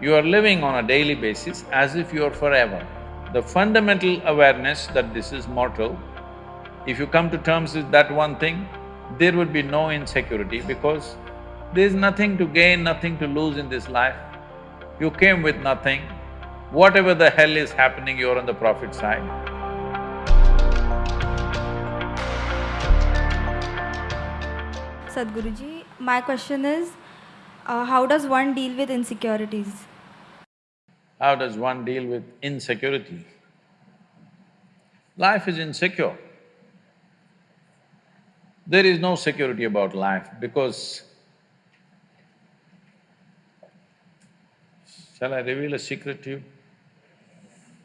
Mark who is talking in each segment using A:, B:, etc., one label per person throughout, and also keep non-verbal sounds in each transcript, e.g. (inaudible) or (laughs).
A: You are living on a daily basis as if you are forever. The fundamental awareness that this is mortal, if you come to terms with that one thing, there would be no insecurity because there's nothing to gain, nothing to lose in this life. You came with nothing. Whatever the hell is happening, you're on the profit side.
B: Sadhguruji, my question is, uh, how does one deal with insecurities?
A: How does one deal with insecurity? Life is insecure. There is no security about life because Shall I reveal a secret to you?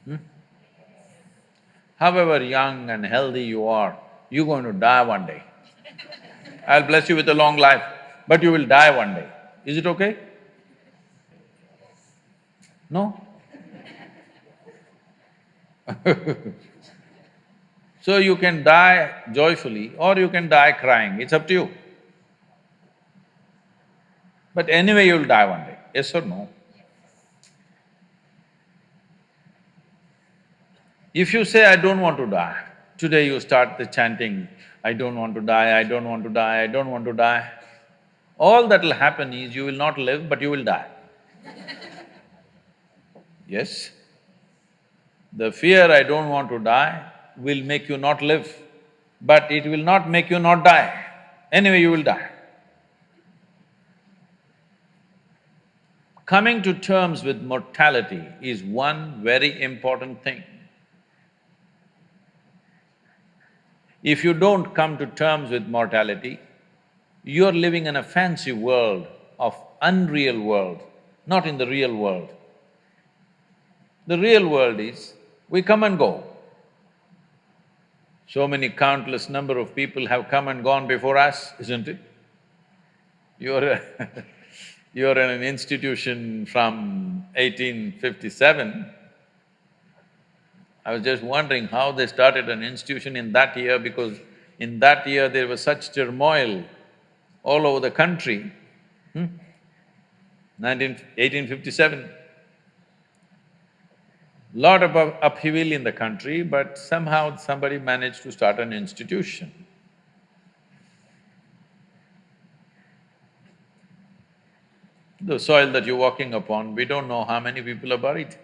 A: Hmm? However young and healthy you are, you're going to die one day. I'll bless you with a long life, but you will die one day. Is it okay? No? (laughs) so you can die joyfully or you can die crying, it's up to you. But anyway you'll die one day, yes or no? If you say, I don't want to die, today you start the chanting, I don't want to die, I don't want to die, I don't want to die, all that'll happen is you will not live, but you will die. (laughs) yes? The fear, I don't want to die, will make you not live, but it will not make you not die. Anyway, you will die. Coming to terms with mortality is one very important thing. If you don't come to terms with mortality, you're living in a fancy world of unreal world, not in the real world. The real world is, we come and go. So many countless number of people have come and gone before us, isn't it? You're (laughs) you're in an institution from 1857, I was just wondering how they started an institution in that year because in that year there was such turmoil all over the country. Hmm? 19… 1857. Lot of upheaval in the country, but somehow somebody managed to start an institution. The soil that you're walking upon, we don't know how many people are buried.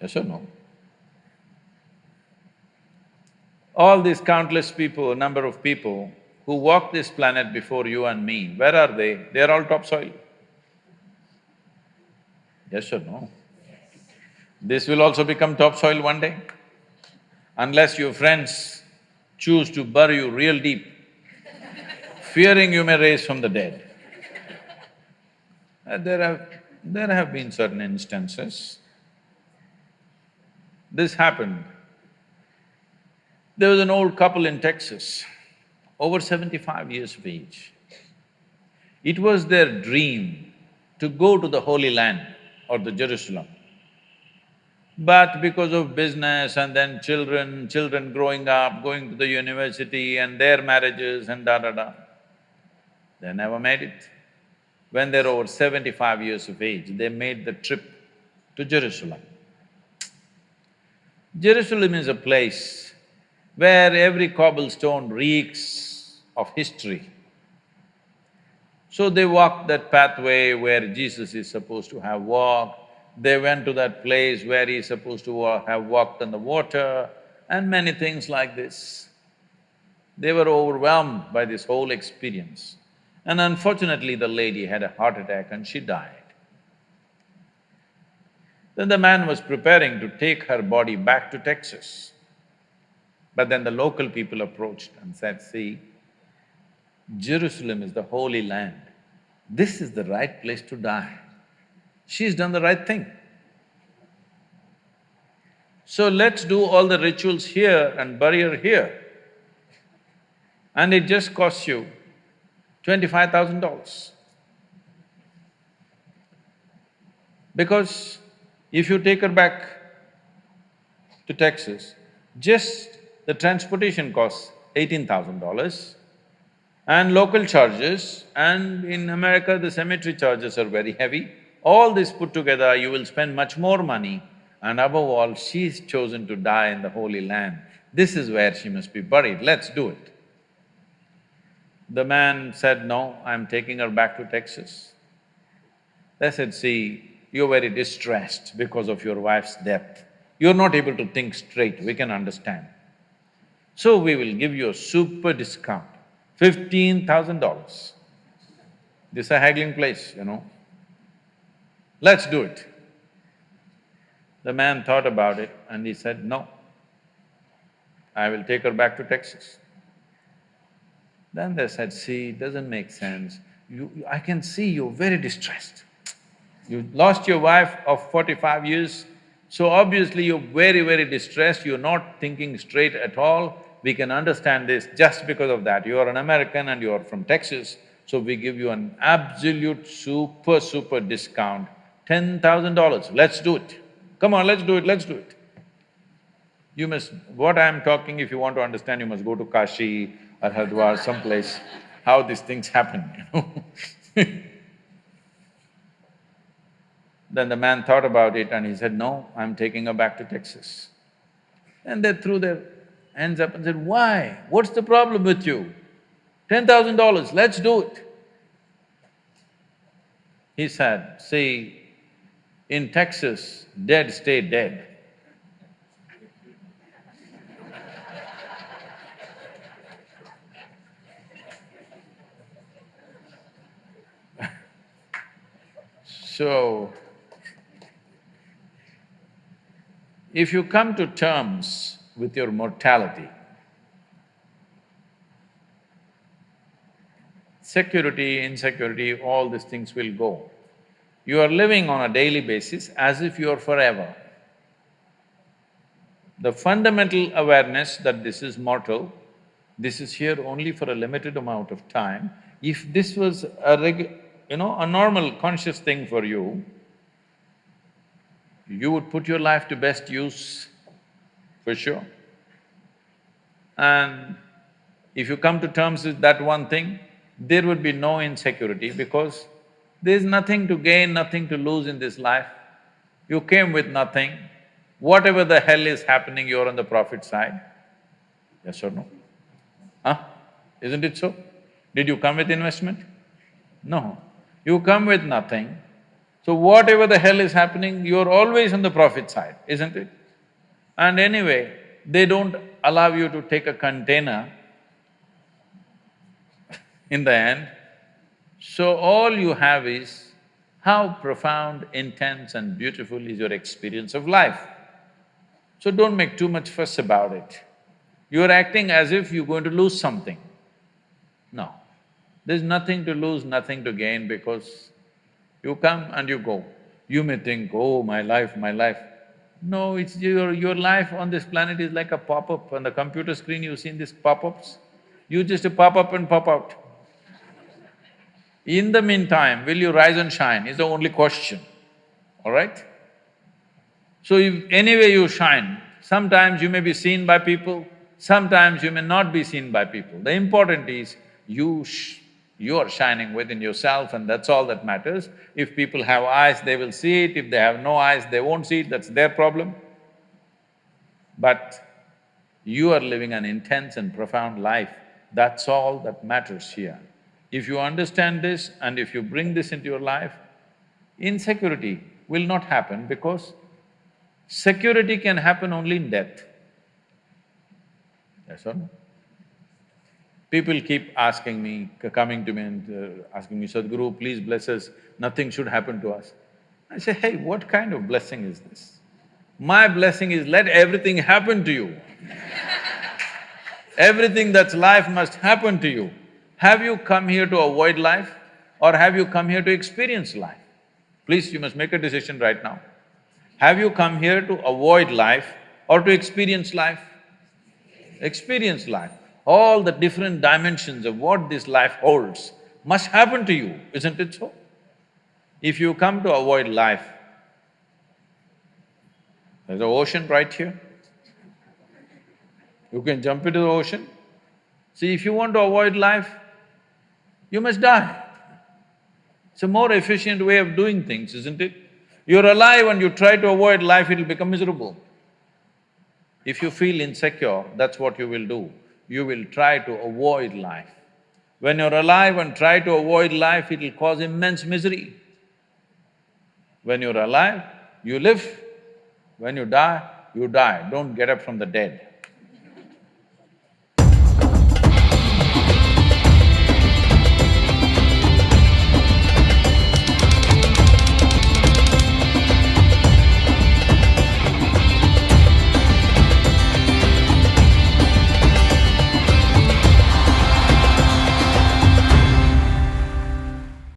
A: Yes or no? all these countless people, a number of people who walked this planet before you and me, where are they? They are all topsoil. Yes or no? This will also become topsoil one day. Unless your friends choose to bury you real deep, fearing you may raise from the dead. Uh, there have… there have been certain instances. This happened there was an old couple in Texas, over seventy-five years of age. It was their dream to go to the Holy Land or the Jerusalem. But because of business and then children, children growing up, going to the university and their marriages and da-da-da, they never made it. When they're over seventy-five years of age, they made the trip to Jerusalem. Jerusalem is a place where every cobblestone reeks of history. So they walked that pathway where Jesus is supposed to have walked, they went to that place where he's supposed to have walked on the water and many things like this. They were overwhelmed by this whole experience. And unfortunately, the lady had a heart attack and she died. Then the man was preparing to take her body back to Texas. But then the local people approached and said, see, Jerusalem is the holy land. This is the right place to die. She's done the right thing. So let's do all the rituals here and bury her here. And it just costs you twenty-five thousand dollars. Because if you take her back to Texas, just the transportation costs eighteen thousand dollars and local charges and in America the cemetery charges are very heavy, All this put together, you will spend much more money and above all, she's chosen to die in the Holy Land. This is where she must be buried, let's do it. The man said, no, I'm taking her back to Texas. They said, see, you're very distressed because of your wife's death. You're not able to think straight, we can understand. So we will give you a super discount, fifteen thousand dollars. This is a haggling place, you know. Let's do it. The man thought about it and he said, no, I will take her back to Texas. Then they said, see, it doesn't make sense. You, I can see you're very distressed. You lost your wife of forty-five years, so obviously you're very, very distressed, you're not thinking straight at all. We can understand this just because of that. You are an American and you are from Texas, so we give you an absolute super, super discount, ten thousand dollars, let's do it. Come on, let's do it, let's do it. You must… what I'm talking, if you want to understand, you must go to Kashi or Haridwar, someplace, how these things happen, you know (laughs) Then the man thought about it and he said, no, I'm taking her back to Texas. And they threw their hands up and said, why? What's the problem with you? Ten thousand dollars, let's do it. He said, see, in Texas, dead stay dead. (laughs) so, if you come to terms with your mortality, security, insecurity, all these things will go. You are living on a daily basis as if you are forever. The fundamental awareness that this is mortal, this is here only for a limited amount of time, if this was a you know, a normal conscious thing for you, you would put your life to best use, for sure. And if you come to terms with that one thing, there would be no insecurity because there's nothing to gain, nothing to lose in this life. You came with nothing. Whatever the hell is happening, you're on the profit side. Yes or no? Huh? Isn't it so? Did you come with investment? No. You come with nothing. So whatever the hell is happening, you're always on the profit side, isn't it? And anyway, they don't allow you to take a container (laughs) in the end. So all you have is how profound, intense and beautiful is your experience of life. So don't make too much fuss about it. You're acting as if you're going to lose something. No, there's nothing to lose, nothing to gain because you come and you go. You may think, oh, my life, my life. No, it's your… your life on this planet is like a pop-up. On the computer screen, you've seen these pop-ups? You just pop up and pop out. In the meantime, will you rise and shine is the only question, all right? So if anyway you shine, sometimes you may be seen by people, sometimes you may not be seen by people. The important is you you are shining within yourself and that's all that matters. If people have eyes, they will see it, if they have no eyes, they won't see it, that's their problem. But you are living an intense and profound life, that's all that matters here. If you understand this and if you bring this into your life, insecurity will not happen because security can happen only in death. Yes or no? People keep asking me, coming to me and uh, asking me, Sadhguru, please bless us, nothing should happen to us. I say, hey, what kind of blessing is this? My blessing is let everything happen to you. everything that's life must happen to you. Have you come here to avoid life or have you come here to experience life? Please, you must make a decision right now. Have you come here to avoid life or to experience life? Experience life all the different dimensions of what this life holds must happen to you, isn't it so? If you come to avoid life, there's an ocean right here. You can jump into the ocean. See, if you want to avoid life, you must die. It's a more efficient way of doing things, isn't it? You're alive and you try to avoid life, it'll become miserable. If you feel insecure, that's what you will do. You will try to avoid life. When you're alive and try to avoid life, it'll cause immense misery. When you're alive, you live. When you die, you die. Don't get up from the dead.